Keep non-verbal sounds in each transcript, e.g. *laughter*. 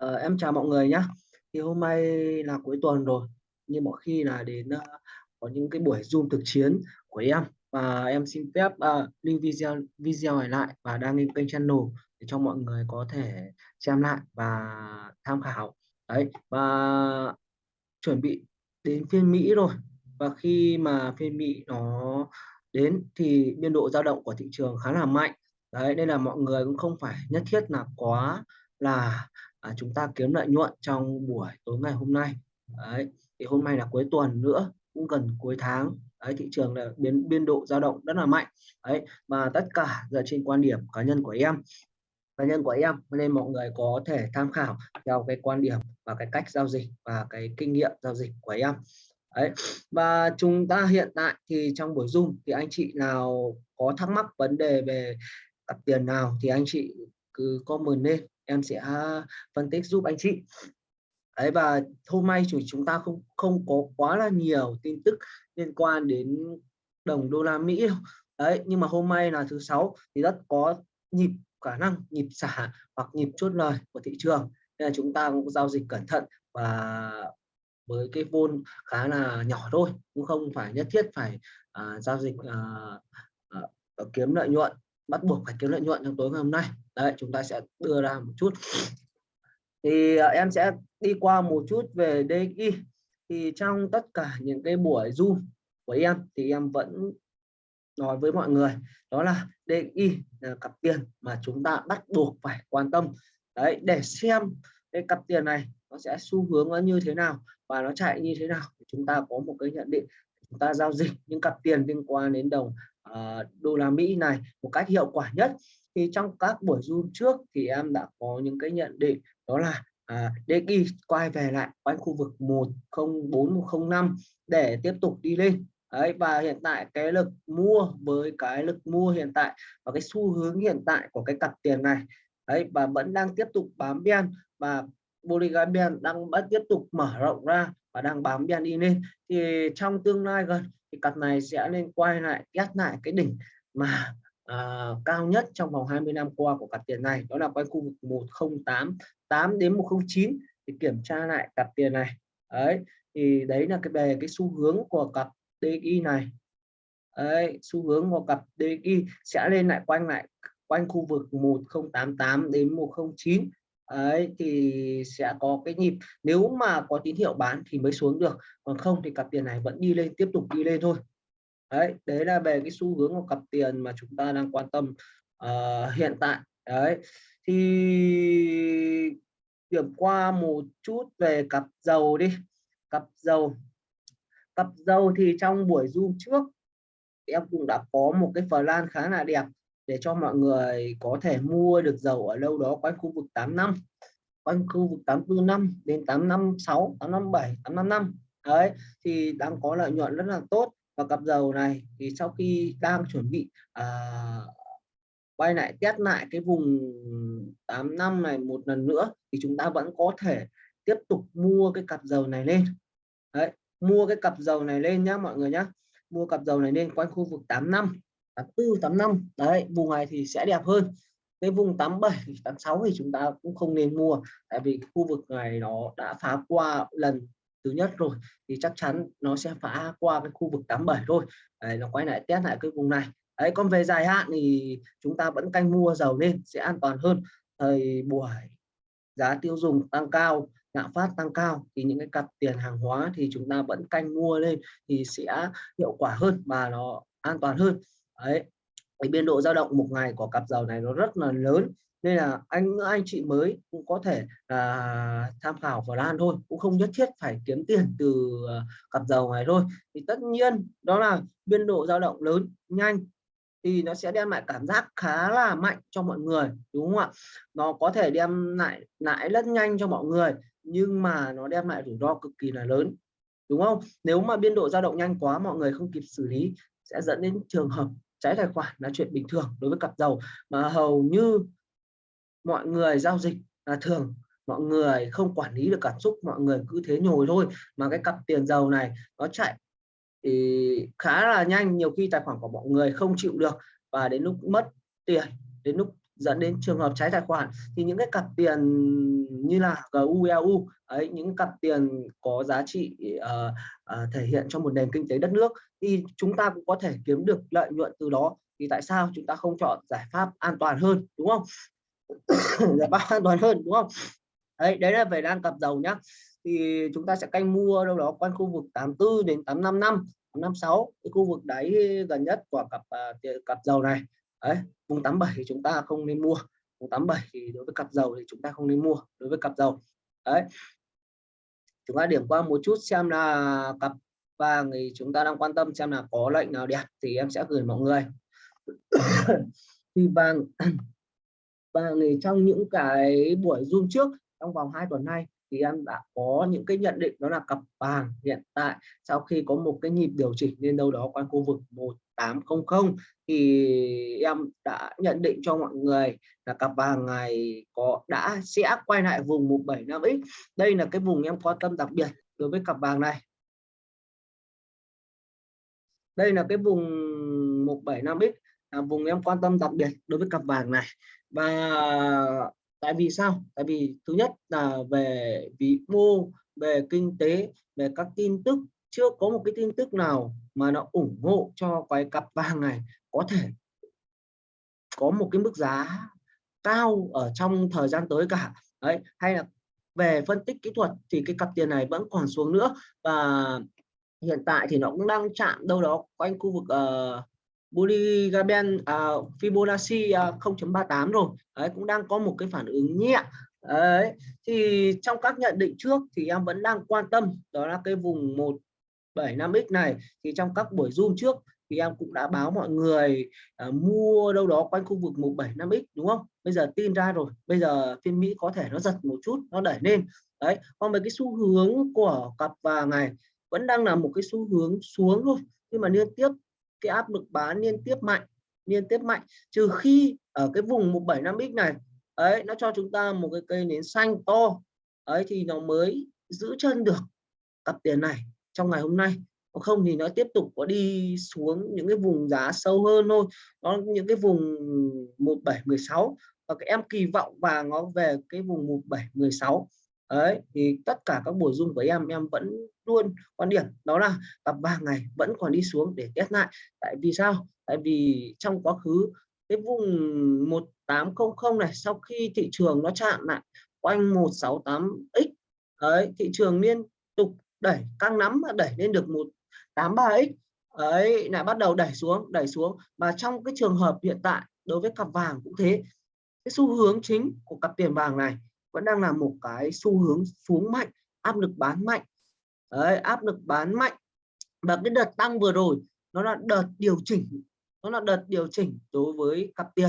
Ờ, em chào mọi người nhé. Thì hôm nay là cuối tuần rồi, nhưng mọi khi là đến uh, có những cái buổi Zoom thực chiến của em và em xin phép uh, lưu video video này lại và đăng lên kênh channel để cho mọi người có thể xem lại và tham khảo. Đấy và chuẩn bị đến phiên Mỹ rồi và khi mà phiên Mỹ nó đến thì biên độ dao động của thị trường khá là mạnh. Đấy nên là mọi người cũng không phải nhất thiết là quá là à, chúng ta kiếm lợi nhuận trong buổi tối ngày hôm nay. Đấy thì hôm nay là cuối tuần nữa cũng gần cuối tháng. Đấy thị trường là biến biên độ dao động rất là mạnh. Đấy và tất cả dựa trên quan điểm cá nhân của em. Cá nhân của em nên mọi người có thể tham khảo theo cái quan điểm và cái cách giao dịch và cái kinh nghiệm giao dịch của em. Đấy và chúng ta hiện tại thì trong buổi zoom thì anh chị nào có thắc mắc vấn đề về cặp tiền nào thì anh chị cứ comment lên em sẽ phân tích giúp anh chị. Đấy và hôm nay chúng chúng ta không không có quá là nhiều tin tức liên quan đến đồng đô la Mỹ đấy nhưng mà hôm nay là thứ sáu thì rất có nhịp khả năng nhịp xả hoặc nhịp chốt lời của thị trường. Nên là chúng ta cũng giao dịch cẩn thận và với cái vôn khá là nhỏ thôi cũng không phải nhất thiết phải uh, giao dịch uh, uh, kiếm lợi nhuận bắt buộc phải kiếm lợi nhuận trong tối ngày hôm nay. Đấy chúng ta sẽ đưa ra một chút. Thì uh, em sẽ đi qua một chút về DXY thì trong tất cả những cái buổi zoom của em thì em vẫn nói với mọi người đó là DXY là cặp tiền mà chúng ta bắt buộc phải quan tâm. Đấy để xem cái cặp tiền này nó sẽ xu hướng nó như thế nào và nó chạy như thế nào chúng ta có một cái nhận định chúng ta giao dịch những cặp tiền liên quan đến đồng Ờ, đô la Mỹ này một cách hiệu quả nhất. Thì trong các buổi zoom trước thì em đã có những cái nhận định đó là à, DXY quay về lại quanh khu vực 104 105 để tiếp tục đi lên. Đấy, và hiện tại cái lực mua với cái lực mua hiện tại và cái xu hướng hiện tại của cái cặp tiền này ấy và vẫn đang tiếp tục bám biên và Bolivian đang vẫn tiếp tục mở rộng ra và đang bám biên đi lên. Thì trong tương lai gần thì cặp này sẽ nên quay lại test lại cái đỉnh mà à, cao nhất trong vòng 20 năm qua của cặp tiền này đó là quanh khu vực 108 8 đến 109 thì kiểm tra lại cặp tiền này. Ấy thì đấy là cái về cái xu hướng của cặp DXY này. Ấy xu hướng của cặp DXY sẽ lên lại quanh lại quanh khu vực 1088 đến 109 ấy thì sẽ có cái nhịp. Nếu mà có tín hiệu bán thì mới xuống được còn không thì cặp tiền này vẫn đi lên tiếp tục đi lên thôi. Đấy đấy là về cái xu hướng của cặp tiền mà chúng ta đang quan tâm uh, hiện tại. Đấy thì điểm qua một chút về cặp dầu đi. Cặp dầu cặp dầu thì trong buổi zoom trước em cũng đã có một cái plan khá là đẹp để cho mọi người có thể mua được dầu ở đâu đó quanh khu vực 85 quanh khu vực 84 năm đến 856 857 855 đấy thì đang có lợi nhuận rất là tốt. Và cặp dầu này thì sau khi đang chuẩn bị à, quay lại test lại cái vùng 8 năm này một lần nữa thì chúng ta vẫn có thể tiếp tục mua cái cặp dầu này lên. Đấy mua cái cặp dầu này lên nhá mọi người nhá. Mua cặp dầu này lên quanh khu vực 8 năm. 84 85 đấy vùng này thì sẽ đẹp hơn. Cái vùng 87 86 *laughs* thì chúng ta cũng không nên mua tại vì khu vực này nó đã phá qua lần thứ nhất rồi thì chắc chắn nó sẽ phá qua cái khu vực 87 thôi. Đấy, nó quay lại test lại cái vùng này. Đấy còn về dài hạn thì chúng ta vẫn canh mua dầu lên sẽ an toàn hơn. Thời buổi giá tiêu dùng tăng cao lạm phát tăng cao thì những cái cặp tiền hàng hóa thì chúng ta vẫn canh mua lên thì sẽ hiệu quả hơn và nó an toàn hơn đấy. Cái biên độ dao động một ngày của cặp dầu này nó rất là lớn, nên là anh anh chị mới cũng có thể là tham khảo vào lan thôi, cũng không nhất thiết phải kiếm tiền từ ờ, cặp dầu này thôi. Thì tất nhiên đó là biên độ dao động lớn, nhanh, thì nó sẽ đem lại cảm giác khá là mạnh cho mọi người, đúng không ạ? Nó có thể đem lại lại rất nhanh cho mọi người, nhưng mà nó đem lại rủi ro cực kỳ là lớn, đúng không? Nếu mà biên độ dao động nhanh quá, mọi người không kịp xử lý, sẽ dẫn đến trường hợp trái tài khoản là chuyện bình thường đối với cặp giàu, mà hầu như mọi người giao dịch là thường. Mọi người không quản lý được cảm xúc, mọi người cứ thế nhồi thôi, mà cái cặp tiền giàu này nó chạy thì khá là nhanh. Nhiều khi tài khoản của mọi người không chịu được và đến lúc mất tiền, đến lúc dẫn đến trường hợp trái tài khoản thì những cái cặp tiền như là GUEU ấy những cặp tiền có giá trị uh, uh, thể hiện trong một nền kinh tế đất nước thì chúng ta cũng có thể kiếm được lợi nhuận từ đó. Thì tại sao chúng ta không chọn giải pháp an toàn hơn đúng không? *coughs* Giải pháp an toàn hơn đúng không? Đấy đấy là về đang cặp dầu nhá. Thì chúng ta sẽ canh mua đâu đó quanh khu vực 84 đến 85 năm 56 cái khu vực đáy gần nhất của cặp uh, cặp dầu này đấy vùng 87 thì chúng ta không nên mua. Vùng 87 thì đối với cặp dầu thì chúng ta không nên mua, đối với cặp dầu. Đấy. Chúng ta điểm qua một chút xem là cặp vàng thì chúng ta đang quan tâm xem là có lệnh nào đẹp thì em sẽ gửi mọi người. *coughs* Thì vàng *coughs* vàng thì trong những cái buổi zoom trước, trong vòng 2 tuần nay thì em đã có những cái nhận định đó là cặp vàng hiện tại sau khi có một cái nhịp điều chỉnh lên đâu đó quanh khu vực 1800 thì em đã nhận định cho mọi người là cặp vàng này có, đã sẽ quay lại vùng 175x đây là cái vùng em quan tâm đặc biệt đối với cặp vàng này. Đây là cái vùng 175x là vùng em quan tâm đặc biệt đối với cặp vàng này. Và tại vì sao? Tại vì thứ nhất là về vĩ mô về kinh tế về các tin tức. Chưa có một cái tin tức nào mà nó ủng hộ cho cái cặp vàng này có thể có một cái mức giá cao ở trong thời gian tới cả. Đấy hay là về phân tích kỹ thuật thì cái cặp tiền này vẫn còn xuống nữa. Và hiện tại thì nó cũng đang chạm đâu đó quanh khu vực uh, Boligaben uh, à, Fibonacci à, uh, 0.38 rồi. Đấy cũng đang có một cái phản ứng nhẹ. Đấy thì trong các nhận định trước thì em vẫn đang quan tâm đó là cái vùng 175x này. Thì trong các buổi zoom trước thì em cũng đã báo mọi người uh, mua đâu đó quanh khu vực 175x đúng không? Bây giờ tin ra rồi. Bây giờ phiên Mỹ có thể nó giật một chút nó đẩy lên. Đấy còn về cái xu hướng của cặp vàng này vẫn đang là một cái xu hướng xuống thôi. Nhưng mà liên tiếp cái áp lực bán liên tiếp mạnh, liên tiếp mạnh. Trừ khi ở cái vùng 175x này, ấy, nó cho chúng ta một cái cây nến xanh to, ấy, thì nó mới giữ chân được cặp tiền này trong ngày hôm nay. Không thì nó tiếp tục có đi xuống những cái vùng giá sâu hơn thôi. Nó những cái vùng 1716 và cái em kỳ vọng và nó về cái vùng 1716 đấy, thì tất cả các buổi zoom của em em vẫn luôn quan điểm đó là cặp vàng ngày vẫn còn đi xuống để test lại. Tại vì sao? Tại vì trong quá khứ, cái vùng 1800 này, sau khi thị trường nó chạm lại quanh 168x ấy thị trường liên tục đẩy, căng nắm đẩy lên được 183x ấy lại bắt đầu đẩy xuống đẩy xuống. Và trong cái trường hợp hiện tại, đối với cặp vàng cũng thế. Cái xu hướng chính của cặp tiền vàng này vẫn đang là một cái xu hướng xuống mạnh áp lực bán mạnh. Đấy, áp lực bán mạnh. Và cái đợt tăng vừa rồi nó là đợt điều chỉnh nó là đợt điều chỉnh đối với cặp tiền.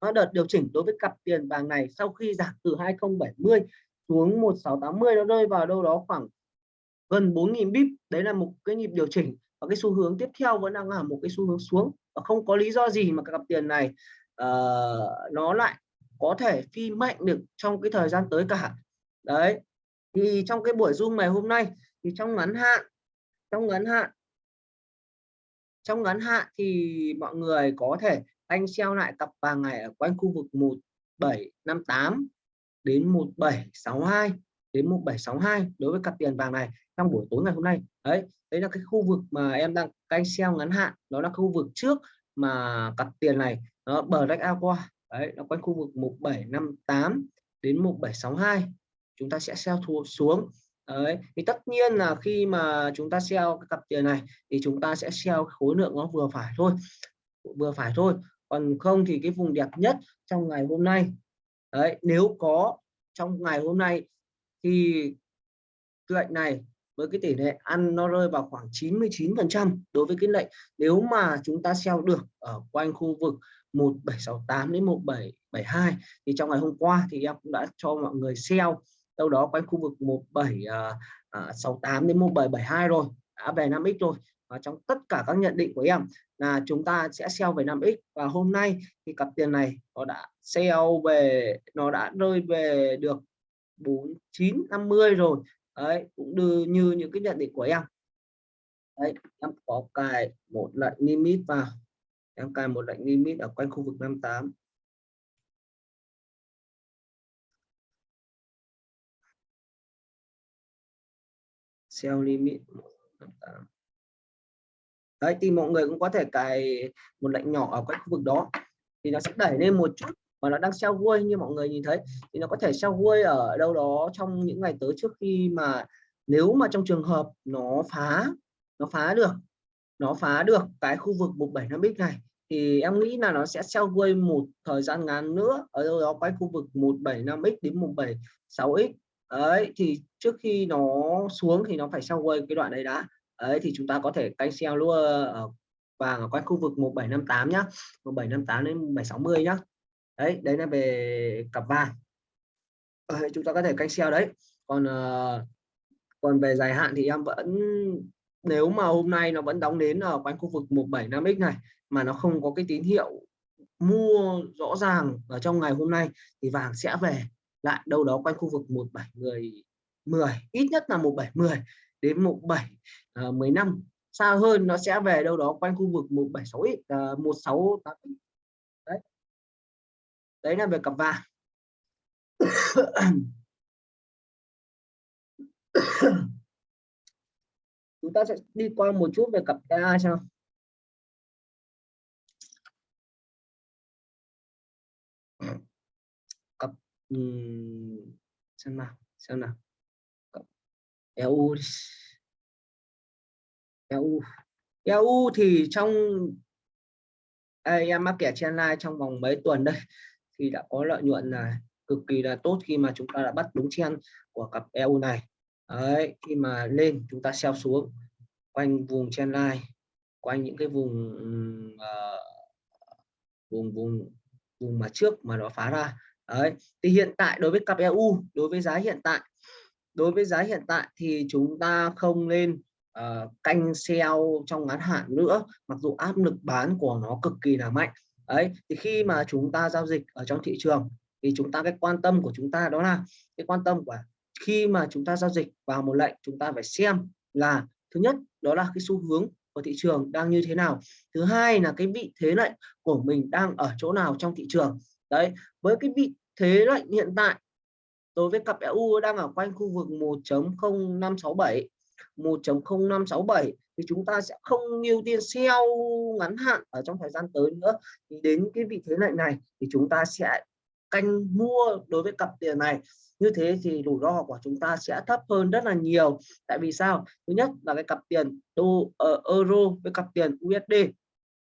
Nó đợt điều chỉnh đối với cặp tiền vàng này sau khi giảm từ 2070 xuống 1680 nó rơi vào đâu đó khoảng gần 4.000 bip đấy là một cái nhịp điều chỉnh và cái xu hướng tiếp theo vẫn đang là một cái xu hướng xuống. Và không có lý do gì mà cặp tiền này uh, nó lại có thể phi mạnh được trong cái thời gian tới cả. Đấy thì trong cái buổi zoom ngày hôm nay thì trong ngắn hạn trong ngắn hạn trong ngắn hạn thì mọi người có thể anh treo lại cặp vàng này ở quanh khu vực 1758 đến 1762 đến 1762 đối với cặp tiền vàng này trong buổi tối ngày hôm nay. Đấy đấy là cái khu vực mà em đang canh xeo ngắn hạn đó là khu vực trước mà cặp tiền này đó, bờ rách ao qua. Đấy, nó quanh khu vực 1758 đến 1762 chúng ta sẽ sell thua xuống. Đấy, thì tất nhiên là khi mà chúng ta sell cái cặp tiền này thì chúng ta sẽ sell khối lượng nó vừa phải thôi. Vừa phải thôi. Còn không thì cái vùng đẹp nhất trong ngày hôm nay. Đấy, nếu có trong ngày hôm nay thì lệnh này với cái tỷ lệ ăn nó rơi vào khoảng 99% đối với cái lệnh. Nếu mà chúng ta sell được ở quanh khu vực 1768 đến 1772 thì trong ngày hôm qua thì em cũng đã cho mọi người sell đâu đó quanh khu vực 1768 à, à, đến 1772 rồi, đã về 5x rồi. Và trong tất cả các nhận định của em là chúng ta sẽ sell về 5x và hôm nay thì cặp tiền này nó đã sell về, nó đã rơi về được 4950 rồi đấy, cũng đưa như những cái nhận định của em. Đấy, em có cài một lệnh limit vào. Em cài một lệnh limit ở quanh khu vực 58 sell limit 58 đấy, thì mọi người cũng có thể cài một lệnh nhỏ ở quanh khu vực đó. Thì nó sẽ đẩy lên một chút và nó đang sell vui như mọi người nhìn thấy, thì nó có thể sell vui ở đâu đó trong những ngày tới trước khi mà nếu mà trong trường hợp nó phá nó phá được, nó phá được cái khu vực 175x này, thì em nghĩ là nó sẽ sell vui một thời gian ngắn nữa, ở đâu đó quanh khu vực 175x đến 176x ấy thì trước khi nó xuống thì nó phải sell vui cái đoạn đấy đã. Ấy thì chúng ta có thể canh sell luôn ở, vàng ở quanh khu vực 1758 nhá 1758 đến 1760 nhá đấy đấy là về cặp vàng. Đấy, chúng ta có thể canh xeo đấy. Còn uh, còn về dài hạn thì em vẫn nếu mà hôm nay nó vẫn đóng đến ở quanh khu vực 175x này mà nó không có cái tín hiệu mua rõ ràng ở trong ngày hôm nay thì vàng sẽ về lại đâu đó quanh khu vực 1710 10 ít nhất là 1710 đến 17 15 ờ, xa hơn nó sẽ về đâu đó quanh khu vực 176 uh, 168 đấy là về cặp vàng. *coughs* Chúng ta sẽ đi qua một chút về cặp EA sao cặp um, xem nào xem nào. Cặp EU EU EU thì trong em mắc kẻ trên live trong vòng mấy tuần đây? Thì đã có lợi nhuận là cực kỳ là tốt khi mà chúng ta đã bắt đúng chen của cặp EU này. Đấy, khi mà lên chúng ta sell xuống quanh vùng chen line quanh những cái vùng uh, vùng vùng vùng mà trước mà nó phá ra. Đấy thì hiện tại đối với cặp EU đối với giá hiện tại đối với giá hiện tại thì chúng ta không nên uh, canh sell trong ngắn hạn nữa mặc dù áp lực bán của nó cực kỳ là mạnh đấy, thì khi mà chúng ta giao dịch ở trong thị trường, thì chúng ta cái quan tâm của chúng ta đó là, cái quan tâm của khi mà chúng ta giao dịch vào một lệnh, chúng ta phải xem là, thứ nhất, đó là cái xu hướng của thị trường đang như thế nào. Thứ hai là cái vị thế lệnh của mình đang ở chỗ nào trong thị trường. Đấy, với cái vị thế lệnh hiện tại, đối với cặp EU đang ở quanh khu vực 1.0567 1.0567 thì chúng ta sẽ không ưu tiên sell ngắn hạn ở trong thời gian tới nữa. Thì đến cái vị thế lệnh này thì chúng ta sẽ canh mua đối với cặp tiền này. Như thế thì rủi ro của chúng ta sẽ thấp hơn rất là nhiều. Tại vì sao? Thứ nhất là cái cặp tiền đô uh, euro với cặp tiền USD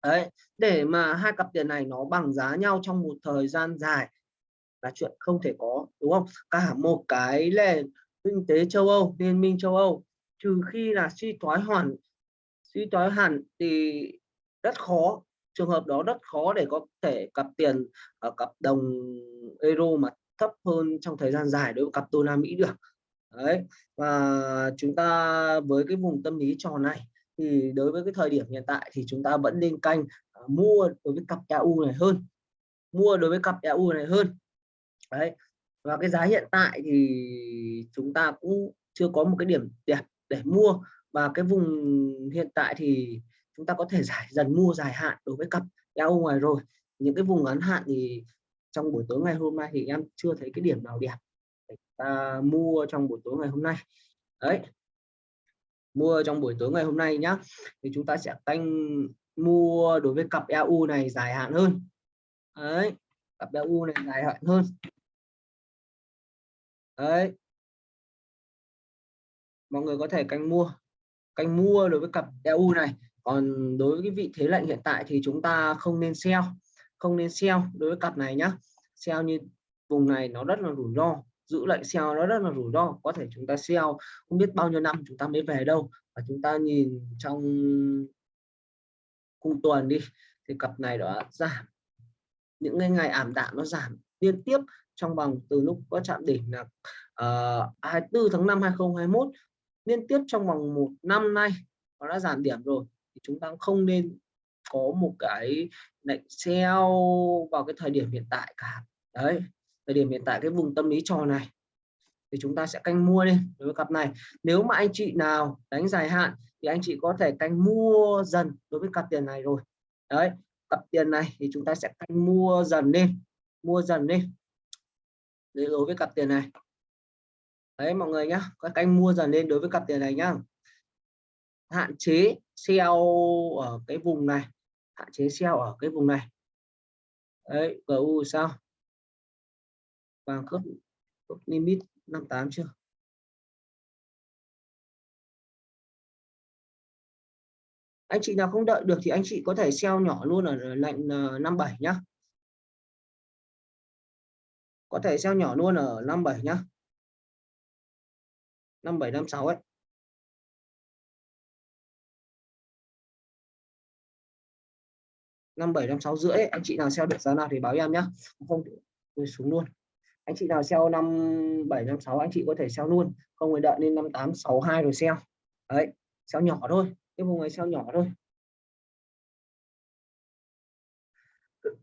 đấy để mà hai cặp tiền này nó bằng giá nhau trong một thời gian dài là chuyện không thể có đúng không? Cả một cái nền kinh tế châu Âu liên minh châu Âu trừ khi là suy thoái hoàn, suy thoái hẳn thì rất khó. Trường hợp đó rất khó để có thể cặp tiền ở cặp đồng euro mà thấp hơn trong thời gian dài đối với cặp đô la Mỹ được. Đấy, và chúng ta với cái vùng tâm lý trò này thì đối với cái thời điểm hiện tại thì chúng ta vẫn nên canh ờ, mua đối với cặp EU này hơn, mua đối với cặp EU này hơn. Đấy, và cái giá hiện tại thì chúng ta cũng chưa có một cái điểm đẹp để mua. Và cái vùng hiện tại thì chúng ta có thể giải, dần mua dài hạn đối với cặp EU ngoài rồi. Những cái vùng ngắn hạn thì trong buổi tối ngày hôm nay thì em chưa thấy cái điểm nào đẹp để ta mua trong buổi tối ngày hôm nay. Đấy. Mua trong buổi tối ngày hôm nay nhá. Thì chúng ta sẽ canh mua đối với cặp EU này dài hạn hơn. Đấy. Cặp EU này dài hạn hơn. Đấy mọi người có thể canh mua canh mua đối với cặp EU này. Còn đối với cái vị thế lệnh hiện tại thì chúng ta không nên sell không nên sell đối với cặp này nhá. Sell như vùng này nó rất là rủi ro giữ lệnh sell nó rất là rủi ro. Có thể chúng ta sell không biết bao nhiêu năm chúng ta mới về đâu. Và chúng ta nhìn trong cùng tuần đi thì cặp này đó giảm. Những ngày, ngày ảm đạm nó giảm liên tiếp trong vòng từ lúc có chạm đỉnh là ờ, uh, 24 tháng 5 2021 liên tiếp trong vòng một năm nay nó đã giảm điểm rồi, thì chúng ta không nên có một cái lệnh sell vào cái thời điểm hiện tại cả. Đấy, thời điểm hiện tại cái vùng tâm lý trò này thì chúng ta sẽ canh mua lên đối với cặp này. Nếu mà anh chị nào đánh dài hạn thì anh chị có thể canh mua dần đối với cặp tiền này rồi. Đấy, cặp tiền này thì chúng ta sẽ canh mua dần lên, mua dần lên. Đối với cặp tiền này đấy, mọi người nhá, các canh mua dần lên đối với cặp tiền này nhá. Hạn chế sell ở cái vùng này, hạn chế sell ở cái vùng này. Đấy GU sao? Vàng khớp limit 58 chưa? Anh chị nào không đợi được thì anh chị có thể sell nhỏ luôn ở lệnh 57 ờ, nhá. Có thể sell nhỏ luôn ở 57 nhá. 57 56 ấy. Năm bảy, năm sáu rưỡi anh chị nào sell được giá nào thì báo em nhá. Không tôi xuống luôn. Anh chị nào sell năm bảy, năm sáu anh chị có thể sell luôn. Không phải đợi lên năm tám, sáu hai rồi sell đấy sell nhỏ thôi. Cái vùng này sell nhỏ thôi.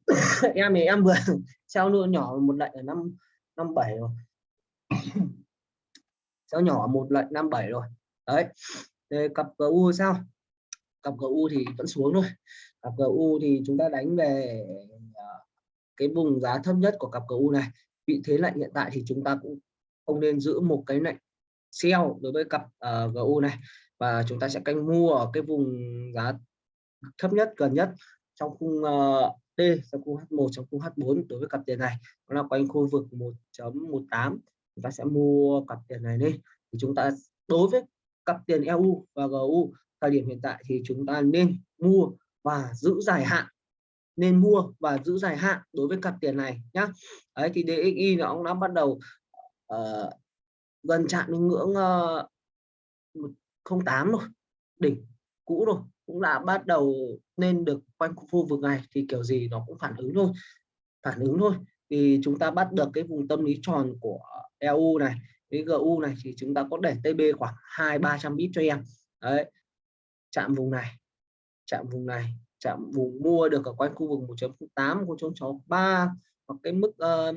*coughs* Em thì em vừa *laughs* sell luôn nhỏ một lệnh ở năm năm bảy rồi sell nhỏ một lệnh năm bảy rồi. Đấy. Để cặp GU sao? Cặp GU thì vẫn xuống thôi. Cặp GU thì chúng ta đánh về à, cái vùng giá thấp nhất của cặp GU này. Vị thế lệnh hiện tại thì chúng ta cũng không nên giữ một cái lệnh sell đối với cặp à, uh, GU này. Và chúng ta sẽ canh mua ở cái vùng giá thấp nhất gần nhất trong khung ờ, uh, D trong khung H1 trong khung H4 đối với cặp tiền này. Nó là quanh khu vực 1.18 chúng ta sẽ mua cặp tiền này đi. Thì chúng ta đối với cặp tiền EU và GU thời điểm hiện tại thì chúng ta nên mua và giữ dài hạn. Nên mua và giữ dài hạn đối với cặp tiền này nhá. Đấy thì DXY nó cũng đã bắt đầu uh, gần chạm đến ngưỡng ờ, uh, 08 rồi đỉnh cũ rồi cũng đã bắt đầu nên được quanh khu vực này thì kiểu gì nó cũng phản ứng thôi phản ứng thôi thì chúng ta bắt được cái vùng tâm lý tròn của EU này cái GU này thì chúng ta có để TB khoảng hai ba trăm bit cho em. Đấy chạm vùng này chạm vùng này chạm vùng mua được ở quanh khu vực 1.8 1.63 hoặc cái mức uh,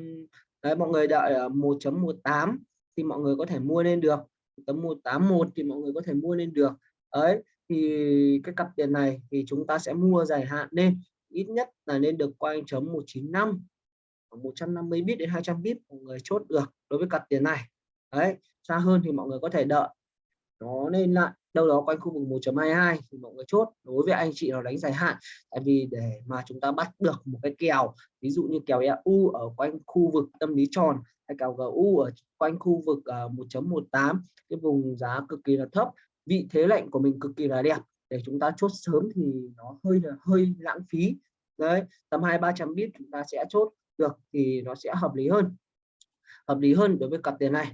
đấy mọi người đợi ở 1.18 thì mọi người có thể mua lên được. Tấm 181 thì mọi người có thể mua lên được. Ấy thì cái cặp tiền này thì chúng ta sẽ mua dài hạn lên ít nhất là nên được quanh chấm 195 150 bit đến 200 bit mọi người chốt được đối với cặp tiền này. Đấy, xa hơn thì mọi người có thể đợi. Nó lên lại, đâu đó quanh khu vực 1.22 thì mọi người chốt, đối với anh chị nào đánh dài hạn. Tại vì để mà chúng ta bắt được một cái kèo, ví dụ như kèo EU ở quanh khu vực tâm lý tròn hay kèo GU ở quanh khu vực à, 1.18 cái vùng giá cực kỳ là thấp, vị thế lệnh của mình cực kỳ là đẹp. Để chúng ta chốt sớm thì nó hơi là, hơi lãng phí. Đấy, tầm hai ba trăm bit chúng ta sẽ chốt được thì nó sẽ hợp lý hơn. Hợp lý hơn đối với cặp tiền này.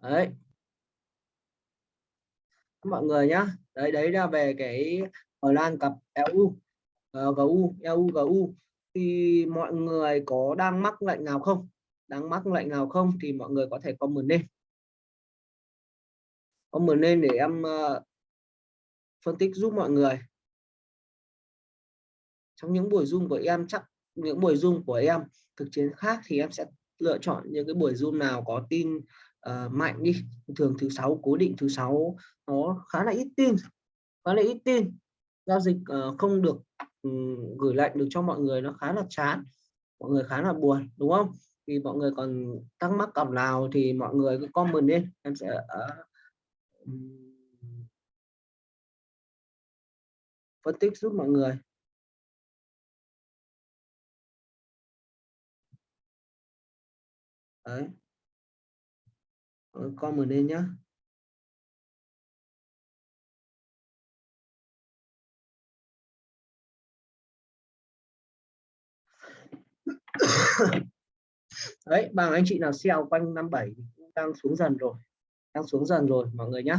Đấy. Mọi người nhá. Đấy đấy là về cái ở lan cặp EU uh, ờ, GU EU GU thì mọi người có đang mắc lệnh nào không? Đang mắc lệnh nào không thì mọi người có thể comment lên. Comment lên để em uh, phân tích giúp mọi người. Trong những buổi zoom của em chắc những buổi zoom của em thực chiến khác thì em sẽ lựa chọn những cái buổi zoom nào có tin uh, mạnh đi. Thường thứ sáu cố định thứ sáu nó khá là ít tin khá là ít tin. Giao dịch uh, không được um, gửi lệnh được cho mọi người nó khá là chán mọi người khá là buồn đúng không? Thì mọi người còn thắc mắc cặp nào thì mọi người cứ comment lên em sẽ uh, phân tích giúp mọi người. Đấy. Comment lên nhá. *coughs* Đấy bằng anh chị nào sell quanh 57 cũng đang xuống dần rồi. Đang xuống dần rồi, mọi người nhá.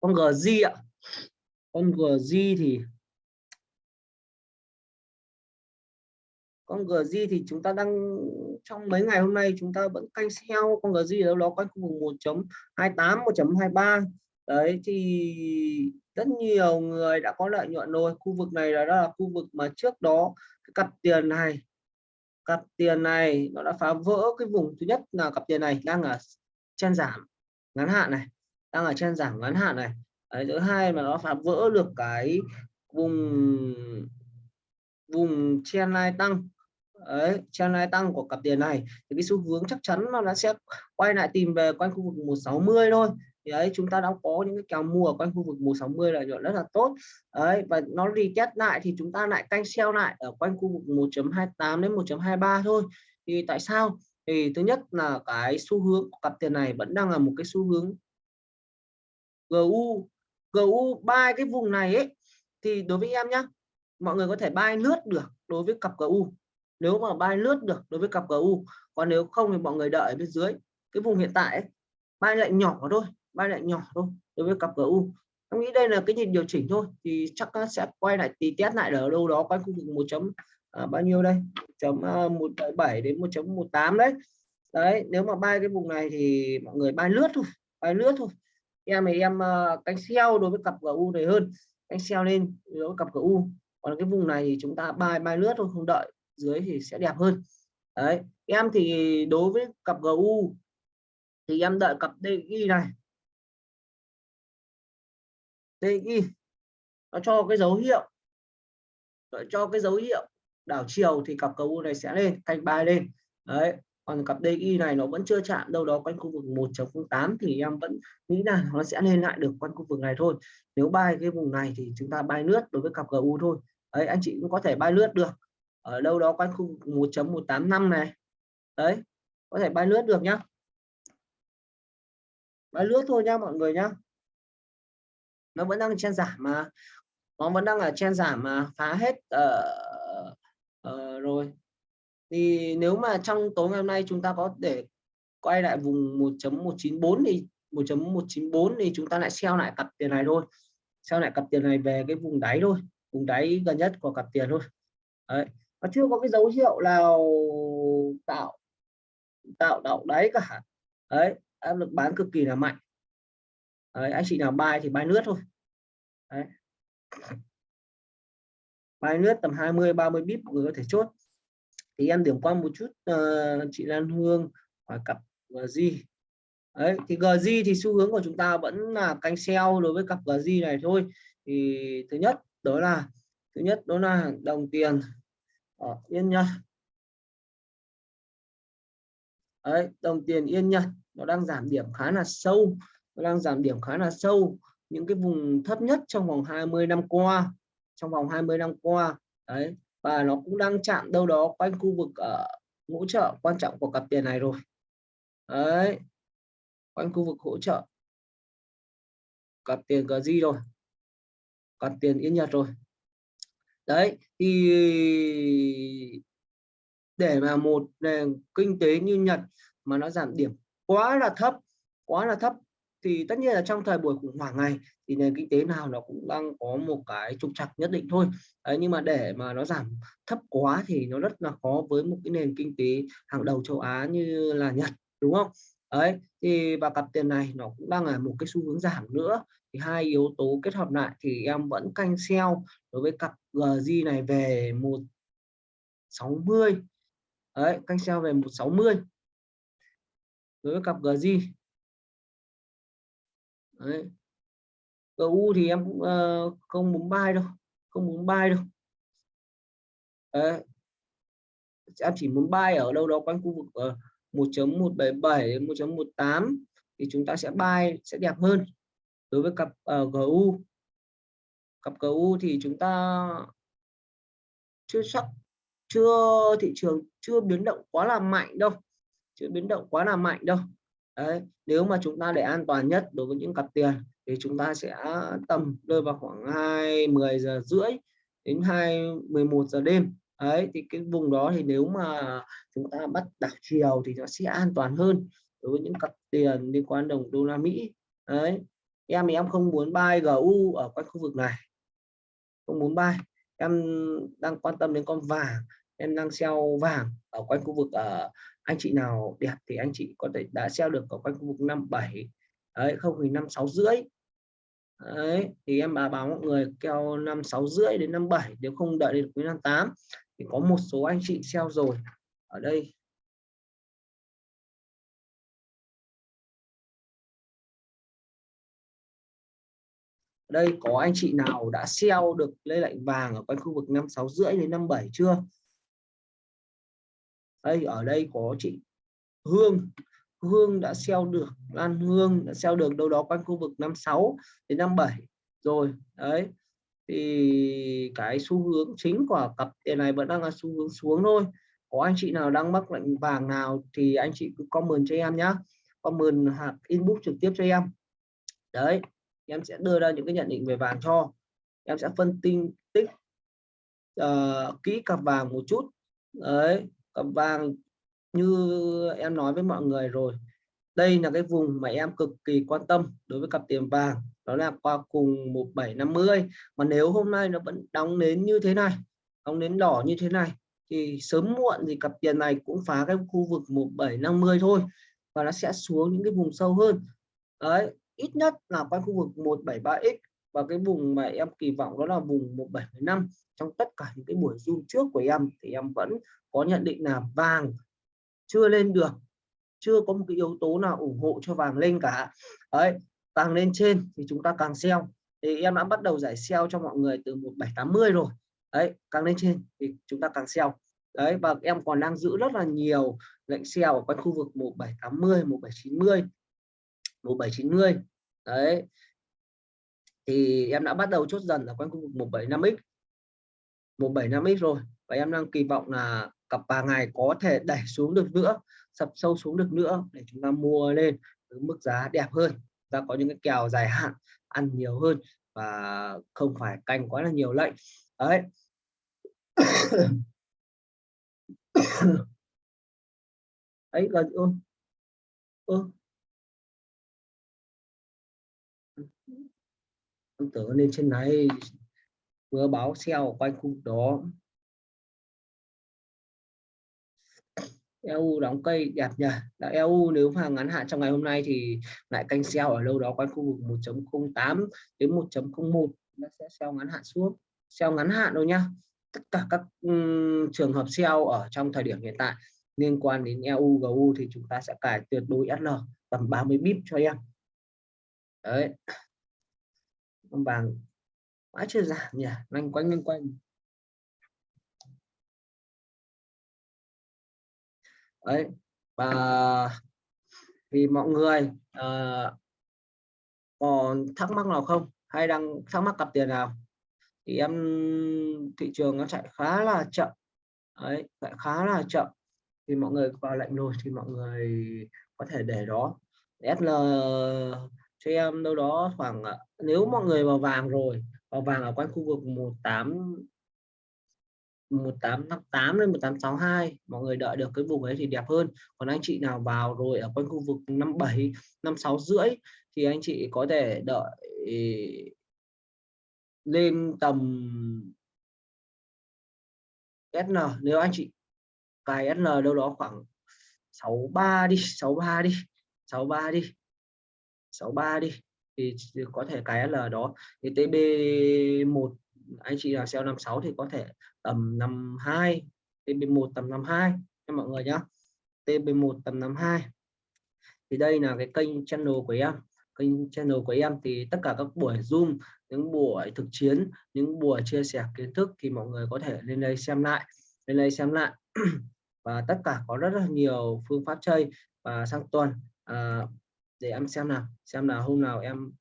Con GZ ạ. Con GZ thì con GZ thì chúng ta đang trong mấy ngày hôm nay chúng ta vẫn canh theo con GZ đâu đó quanh khu vực 1.28 1.23 đấy thì rất nhiều người đã có lợi nhuận rồi. Khu vực này là đó là khu vực mà trước đó cái cặp tiền này cặp tiền này nó đã phá vỡ cái vùng. Thứ nhất là cặp tiền này đang ở trên giảm ngắn hạn này đang ở trên giảm ngắn hạn này. Đấy, thứ hai mà nó phá vỡ được cái vùng vùng trendline tăng đấy trendline tăng của cặp tiền này thì cái xu hướng chắc chắn là nó sẽ quay lại tìm về quanh khu vực 160 thôi. Thì đấy chúng ta đã có những cái kèo mua ở quanh khu vực 160 là nhuận rất là tốt. Đấy, và nó retest lại thì chúng ta lại canh sell lại ở quanh khu vực 1.28 đến 1.23 thôi. Thì tại sao? Thì thứ nhất là cái xu hướng của cặp tiền này vẫn đang là một cái xu hướng GU GU ba cái vùng này ấy, thì đối với em nhá, mọi người có thể buy lướt được đối với cặp GU nếu mà bay lướt được đối với cặp GU còn nếu không thì mọi người đợi bên dưới cái vùng hiện tại ấy, bay lại nhỏ thôi bay lại nhỏ thôi đối với cặp GU em nghĩ đây là cái nhịp điều chỉnh thôi thì chắc sẽ quay lại tí test lại ở đâu đó quanh khu vực một chấm à, bao nhiêu đây? Chấm à, một bảy đến 1.18 đấy. Đấy nếu mà bay cái vùng này thì mọi người bay lướt thôi bay lướt thôi. Em thì em à, cánh canh sell đối với cặp GU này hơn canh sell lên đối với cặp GU còn cái vùng này thì chúng ta bay bay lướt thôi không đợi dưới thì sẽ đẹp hơn. Đấy, em thì đối với cặp GU thì em đợi cặp DI này. DI nó cho cái dấu hiệu đợi cho cái dấu hiệu đảo chiều thì cặp GU này sẽ lên canh bay lên. Đấy, còn cặp DI này nó vẫn chưa chạm đâu đó quanh khu vực 1.08 thì em vẫn nghĩ là nó sẽ lên lại được quanh khu vực này thôi. Nếu bay cái vùng này thì chúng ta bay lướt đối với cặp GU thôi. Đấy, anh chị cũng có thể bay lướt được ở đâu đó quanh khu 1.185 này. Đấy có thể bay lướt được nhá. Bay lướt thôi nhá mọi người nhá. Nó vẫn đang trên giảm mà. Nó vẫn đang ở trên giảm mà phá hết uh, uh, rồi. Thì nếu mà trong tối ngày hôm nay chúng ta có để quay lại vùng 1.194 thì 1.194 thì chúng ta lại sell lại cặp tiền này thôi. Sell lại cặp tiền này về cái vùng đáy thôi. Vùng đáy gần nhất của cặp tiền thôi. Đấy nó chưa có cái dấu hiệu nào tạo tạo tạo đáy cả. Đấy áp lực bán cực kỳ là mạnh. Đấy, anh chị nào buy thì buy nước thôi. Đấy. buy nước tầm 20 30 bip người có thể chốt. Thì em điểm qua một chút uh, chị Lan Hương hỏi cặp ờ, GG đấy thì GZ thì xu hướng của chúng ta vẫn là canh sell đối với cặp GZ này thôi. Thì thứ nhất đó là thứ nhất đó là đồng tiền ở yên nhật đấy, đồng tiền yên nhật nó đang giảm điểm khá là sâu. Nó đang giảm điểm khá là sâu. Những cái vùng thấp nhất trong vòng 20 năm qua, trong vòng 20 năm qua. Đấy, và nó cũng đang chạm đâu đó quanh khu vực ở hỗ trợ quan trọng của cặp tiền này rồi. Đấy, quanh khu vực hỗ trợ cặp tiền GG rồi. Cặp tiền yên nhật rồi đấy thì để mà một nền kinh tế như Nhật mà nó giảm điểm quá là thấp quá là thấp thì tất nhiên là trong thời buổi khủng hoảng này thì nền kinh tế nào nó cũng đang có một cái trục trặc nhất định thôi. Đấy, nhưng mà để mà nó giảm thấp quá thì nó rất là khó với một cái nền kinh tế hàng đầu châu Á như là Nhật đúng không? Đấy thì và cặp tiền này nó cũng đang ở một cái xu hướng giảm nữa. Thì hai yếu tố kết hợp lại thì em vẫn canh sell đối với cặp ờ, GJ này về 160 đấy canh sell về 160 đối với cặp GJ đấy. GU thì em cũng uh, không muốn buy đâu không muốn buy đâu. Đấy. em chỉ muốn buy ở đâu đó quanh khu vực uh, 1.177 đến 1.18 thì chúng ta sẽ buy sẽ đẹp hơn đối với cặp ờ, uh, GU cặp GU thì chúng ta chưa sắc chưa thị trường chưa biến động quá là mạnh đâu chưa biến động quá là mạnh đâu. Đấy nếu mà chúng ta để an toàn nhất đối với những cặp tiền thì chúng ta sẽ tầm rơi vào khoảng 2 10 giờ rưỡi đến 2 11 giờ đêm đấy, thì cái vùng đó thì nếu mà chúng ta bắt đảo chiều thì nó sẽ an toàn hơn đối với những cặp tiền liên quan đồng đô la Mỹ. Đấy, em thì em không muốn buy GU ở quanh khu vực này. Không muốn buy. Em đang quan tâm đến con vàng. Em đang sell vàng ở quanh khu vực ở anh chị nào đẹp thì anh chị có thể đã sell được ở quanh khu vực 57 đấy, không thì năm sáu rưỡi. Đấy, thì em bà báo mọi người keo năm sáu rưỡi đến năm bảy, nếu không đợi đến cuối năm tám thì có một số anh chị sell rồi, ở đây. Đây, có anh chị nào đã sell được lây lệnh vàng ở quanh khu vực năm sáu rưỡi đến năm bảy chưa? Đây, ở đây có chị Hương. Hương đã sell được, Lan Hương đã sell được đâu đó quanh khu vực 56 đến 57 rồi, đấy thì cái xu hướng chính của cặp tiền này vẫn đang là xu hướng xuống thôi. Có anh chị nào đang mắc lệnh vàng nào thì anh chị cứ comment cho em nhá. Comment hoặc inbox trực tiếp cho em. Đấy em sẽ đưa ra những cái nhận định về vàng cho. Em sẽ phân tích tích uh, kỹ cặp vàng một chút. Đấy cặp vàng như em nói với mọi người rồi đây là cái vùng mà em cực kỳ quan tâm đối với cặp tiền vàng, đó là qua cùng 1750 mà nếu hôm nay nó vẫn đóng nến như thế này, đóng nến đỏ như thế này, thì sớm muộn thì cặp tiền này cũng phá cái khu vực 1750 thôi, và nó sẽ xuống những cái vùng sâu hơn. Đấy, ít nhất là quanh khu vực 173x và cái vùng mà em kỳ vọng đó là vùng 175 trong tất cả những cái buổi zoom trước của em thì em vẫn có nhận định là vàng chưa lên được chưa có một cái yếu tố nào ủng hộ cho vàng lên cả. Đấy càng lên trên thì chúng ta càng sell. Thì em đã bắt đầu giải sell cho mọi người từ 1780 rồi. Đấy, càng lên trên thì chúng ta càng sell. Đấy, và em còn đang giữ rất là nhiều lệnh sell ở quanh khu vực 1780 1790 1790 đấy. Thì em đã bắt đầu chốt dần ở quanh khu vực 175x 175x rồi. Và em đang kỳ vọng là cặp vàng này có thể đẩy xuống được nữa sập sâu xuống được nữa để chúng ta mua lên với mức giá đẹp hơn. Ta có những cái kèo dài hạn ăn nhiều hơn và không phải canh quá là nhiều lệnh. Đấy. *coughs* Ấy là ô, ô. em tưởng lên trên này vừa báo xeo quanh khu đó. EU đóng cây đẹp nhỉ là EU nếu mà ngắn hạn trong ngày hôm nay thì lại canh sell ở đâu đó quanh khu vực 1.08 đến 1.01 nó sẽ sell ngắn hạn xuống. Sell ngắn hạn đâu nhá. Tất cả các um, trường hợp sell ở trong thời điểm hiện tại liên quan đến EU GU thì chúng ta sẽ cài tuyệt đối SL tầm 30 bip cho em. Đấy. Vàng mãi chưa giảm nhỉ. Loanh quanh loanh quanh. Đấy. Và vì mọi người ờ, uh, còn thắc mắc nào không? Hay đang thắc mắc cặp tiền nào? Thì em thị trường nó chạy khá là chậm. Đấy chạy khá là chậm. Thì mọi người vào lệnh rồi thì mọi người có thể để đó. SL cho em đâu đó khoảng ờ, nếu mọi người vào vàng rồi vào vàng ở quanh khu vực 18 1858 đến 1862 mọi người đợi được cái vùng ấy thì đẹp hơn. Còn anh chị nào vào rồi ở quanh khu vực 57 56 rưỡi thì anh chị có thể đợi ừ, lên tầm SN nếu anh chị cài SN đâu đó khoảng 63 đi 63 đi 63 đi 63 đi thì có thể cái L đó. Thì TB1 anh chị là sale 56 thì có thể tầm 52 TB1 tầm 52 cho mọi người nhá. TB1 tầm 52 thì đây là cái kênh channel của em. Kênh channel của em thì tất cả các buổi zoom những buổi thực chiến những buổi chia sẻ kiến thức thì mọi người có thể lên đây xem lại lên đây xem lại. *clears throat* Và tất cả có rất là nhiều phương pháp chơi và sang tuần à, để em xem nào xem nào hôm nào em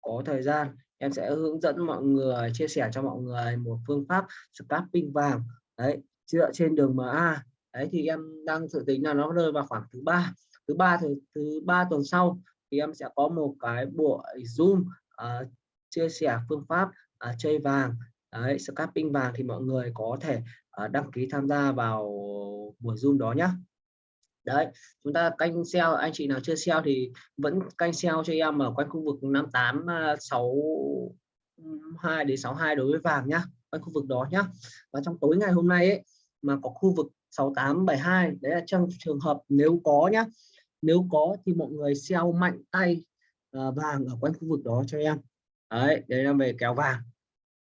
có thời gian em sẽ hướng dẫn mọi người chia sẻ cho mọi người một phương pháp scalping vàng. Đấy dựa trên đường MA đấy thì em đang dự tính là nó rơi vào khoảng thứ ba. Thứ ba thứ thứ ba tuần sau thì em sẽ có một cái buổi zoom uh, chia sẻ phương pháp uh, chơi vàng. Đấy scalping vàng thì mọi người có thể uh, đăng ký tham gia vào buổi zoom đó nhé đấy, chúng ta canh sell anh chị nào chưa sell thì vẫn canh sell cho em ở quanh khu vực 58 62 à, đến 62 đối với vàng nhá, quanh khu vực đó nhá. Và trong tối ngày hôm nay ấy, mà có khu vực 68 72 đấy là trong trường hợp nếu có nhá. Nếu có thì mọi người sell mạnh tay à, vàng ở quanh khu vực đó cho em. Đấy đấy là về kéo vàng.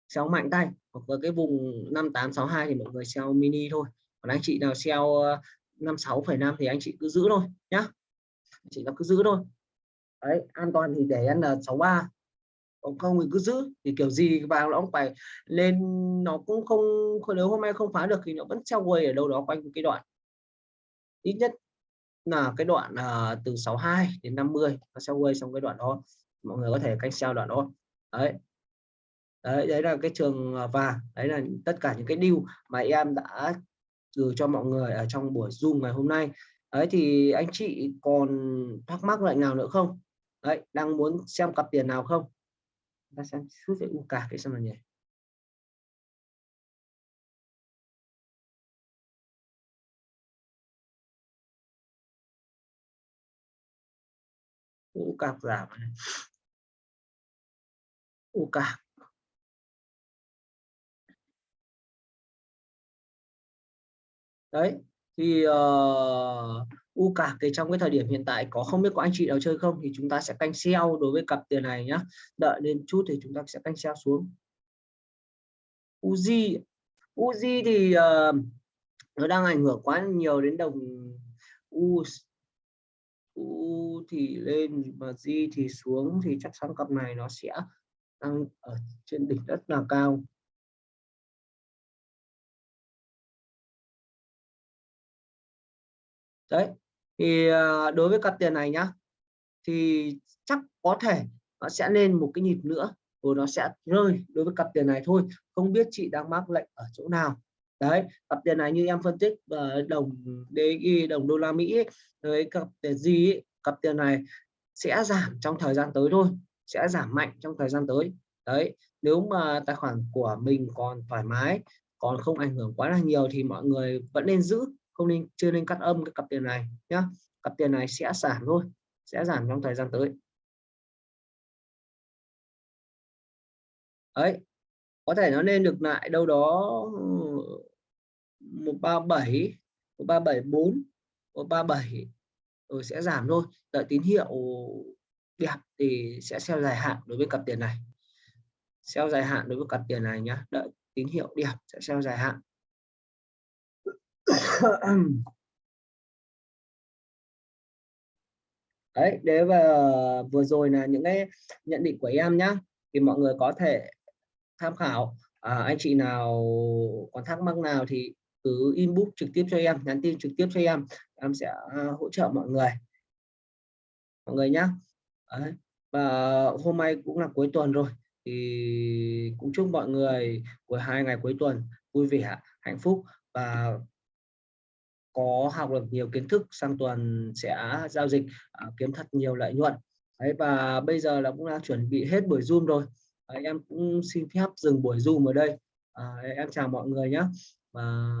Sell mạnh tay, hoặc là cái vùng 5862 thì mọi người sell mini thôi. Còn anh chị nào sell 56,5 thì anh chị cứ giữ thôi nhá. Chị nó cứ giữ thôi. Đấy an toàn thì để n 63 còn không thì cứ giữ. Thì kiểu gì vàng nó cũng phải lên nó cũng không nếu hôm nay không phá được thì nó vẫn treo quay ở đâu đó quanh cái đoạn. Ít nhất là cái đoạn uh, từ 62 đến 50 nó treo quay xong cái đoạn đó. Mọi người có thể canh treo đoạn đó. Đấy. Đấy đấy là cái trường à, vàng. Đấy là tất cả những cái điều mà em đã gửi cho mọi người ở trong buổi zoom ngày hôm nay. Đấy, thì anh chị còn thắc mắc lại nào nữa không? Đấy, đang muốn xem cặp tiền nào không? Ta xem chút về u cả cái xem là nhỉ. U cạc giảm này u cạc đấy thì uh, u cạc thì trong cái thời điểm hiện tại có không biết có anh chị nào chơi không thì chúng ta sẽ canh sell đối với cặp tiền này nhá. Đợi lên chút thì chúng ta sẽ canh sell xuống. Uzi Uzi thì uh, nó đang ảnh hưởng quá nhiều đến đồng U U thì lên và di thì xuống thì chắc chắn cặp này nó sẽ đang ở trên đỉnh rất là cao. Đấy, thì ờ, đối với cặp tiền này nhá, thì chắc có thể nó sẽ lên một cái nhịp nữa, rồi nó sẽ rơi đối với cặp tiền này thôi. Không biết chị đang mắc lệnh ở chỗ nào. Đấy, cặp tiền này như em phân tích ờ, đồng DXY đồng đô la Mỹ với cặp tiền gì cặp tiền này sẽ giảm trong thời gian tới thôi, sẽ giảm mạnh trong thời gian tới. Đấy, nếu mà tài khoản của mình còn thoải mái, còn không ảnh hưởng quá là nhiều thì mọi người vẫn nên giữ không nên, chưa nên cắt âm cái cặp tiền này nhá. Cặp tiền này sẽ giảm thôi, sẽ giảm trong thời gian tới. Đấy, có thể nó lên được lại đâu đó 137 137 137 rồi sẽ giảm thôi. Đợi tín hiệu đẹp thì sẽ sell dài hạn đối với cặp tiền này. Sell dài hạn đối với cặp tiền này nhá. Đợi tín hiệu đẹp sẽ sell dài hạn. *coughs* đấy đấy và ờ, vừa rồi là những cái nhận định của em nhá. Thì mọi người có thể tham khảo à, anh chị nào còn thắc mắc nào thì cứ inbox trực tiếp cho em nhắn tin trực tiếp cho em. Em sẽ à, hỗ trợ mọi người. Mọi người nhá. Đấy. và hôm nay cũng là cuối tuần rồi thì cũng chúc mọi người của hai ngày cuối tuần vui vẻ hạnh phúc và có học được nhiều kiến thức sang tuần sẽ giao dịch à, kiếm thật nhiều lợi nhuận. Đấy và bây giờ là cũng đã chuẩn bị hết buổi zoom rồi. À, em cũng xin phép dừng buổi zoom ở đây. À, em chào mọi người nhé và